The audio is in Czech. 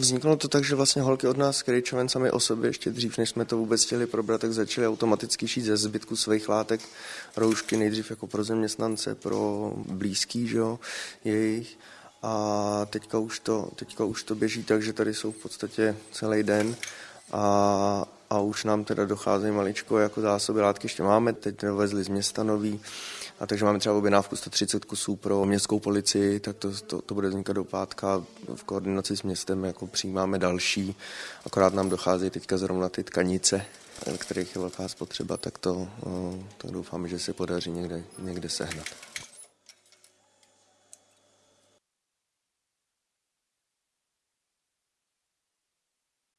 Vzniklo to tak, že vlastně holky od nás Krejčoven sami o sobě ještě dřív, než jsme to vůbec chtěli probrat, tak začaly automaticky šít ze zbytku svých látek roušky nejdřív jako pro zaměstnance, pro blízký, že jo, jejich. A teďka už, to, teďka už to běží tak, že tady jsou v podstatě celý den a, a už nám teda docházejí maličko jako zásoby látky, ještě máme, teď dovezli z města nový, a takže máme třeba objednávku 130 kusů pro městskou policii, tak to, to, to bude vznikat do pátka. V koordinaci s městem jako přijímáme další, akorát nám docházejí teďka zrovna ty tkanice, kterých je velká spotřeba, tak to tak doufáme, že se podaří někde, někde sehnat.